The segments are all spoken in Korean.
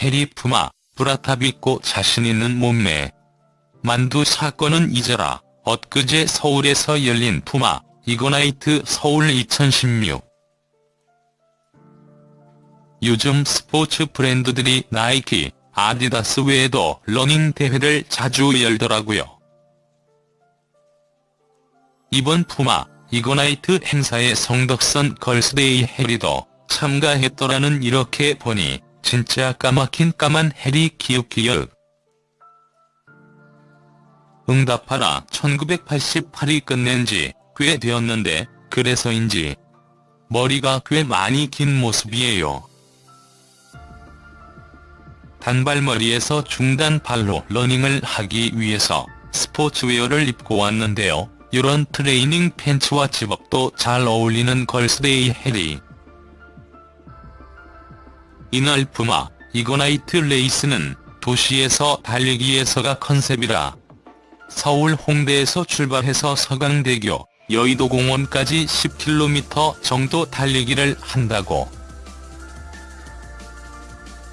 혜리 푸마, bra top 입고 자신 있는 몸매. 만두 사건은 잊어라. 엊그제 서울에서 열린 푸마, Ignite 서울 2016. 요즘 스포츠 브랜드들이 나이키, 아디다스 외에도 러닝 대회를 자주 열더라고요. 이번 푸마, Ignite 행사에 성덕선 걸스데이 혜리도 참가했더라는 이렇게 보니 진짜 까맣긴 까만 혜리 기웃기웃. 응답하라 1988이 끝난 지 꽤 되었는데 그래서인지 머리가 꽤 많이 긴 모습이에요. 단발머리에서 중단발로 러닝을 하기 위해서 스포츠웨어를 입고 왔는데요. 이런 트레이닝 팬츠와 zip-up도 잘 어울리는 걸스데이 혜리. 이날 푸마, 이거나이트 레이스는 도시에서 달리기에서가 컨셉이라 서울 홍대에서 출발해서 서강대교, 여의도공원까지 10km 정도 달리기를 한다고.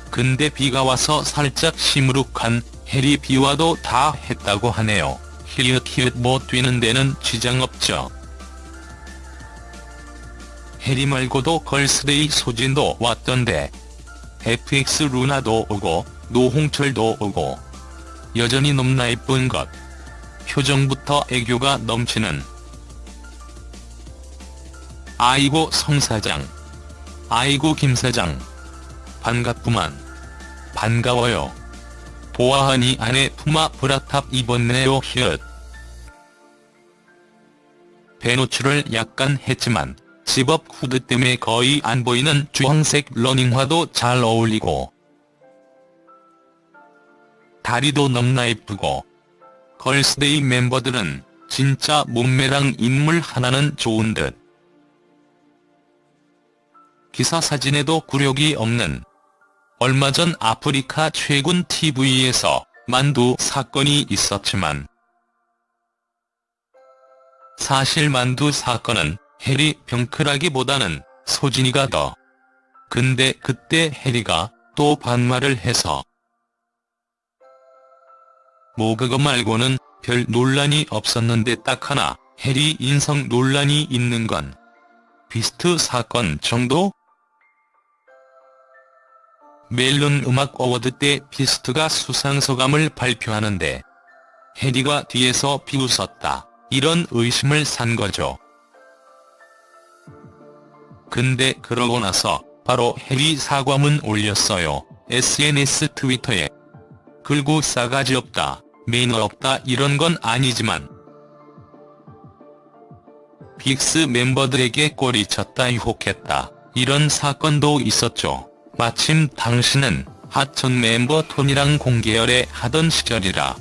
근데 비가 와서 살짝 시무룩한 해리 비와도 다 했다고 하네요. 히읗히읗 뭐 뛰는 데는 지장 없죠. 혜리 말고도 걸스데이 소진도 왔던데 FX 루나도 오고 노홍철도 오고. 여전히 넘나 예쁜 것. 표정부터 애교가 넘치는. 아이고 성 사장. 아이고 김 사장. 반갑구만. 반가워요. 보아하니 안에 푸마 bra top 입었네요 히읗. 배노출을 약간 했지만 집업 후드 때문에 거의 안 보이는 주황색 러닝화도 잘 어울리고 다리도 넘나 예쁘고 걸스데이 멤버들은 진짜 몸매랑 인물 하나는 좋은 듯. 기사 사진에도 굴욕이 없는 얼마 전 아프리카 최군 TV에서 만두 사건이 있었지만 사실 만두 사건은 혜리 병크라기보다는 소진이가 더. 근데 그때 혜리가 또 반말을 해서 뭐 그거 말고는 별 논란이 없었는데 딱 하나 혜리 인성 논란이 있는 건 비스트 사건 정도? 멜론 음악 어워드 때 비스트가 수상 소감을 발표하는데 해리가 뒤에서 비웃었다 이런 의심을 산 거죠. 근데 그러고 나서 바로 해리 사과문 올렸어요. SNS 트위터에. 긁고 싸가지 없다, 매너 없다 이런 건 아니지만 빅스 멤버들에게 꼬리쳤다 유혹했다 이런 사건도 있었죠. 마침 당신은 하천 멤버 톤이랑 공개열애 하던 시절이라